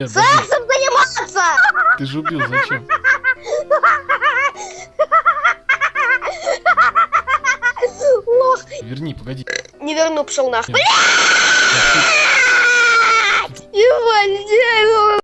Нет, Сексом заниматься! ты же убил, зачем? Лох. Верни, погоди. Не верну, пошел нахуй. Нет. Ебать,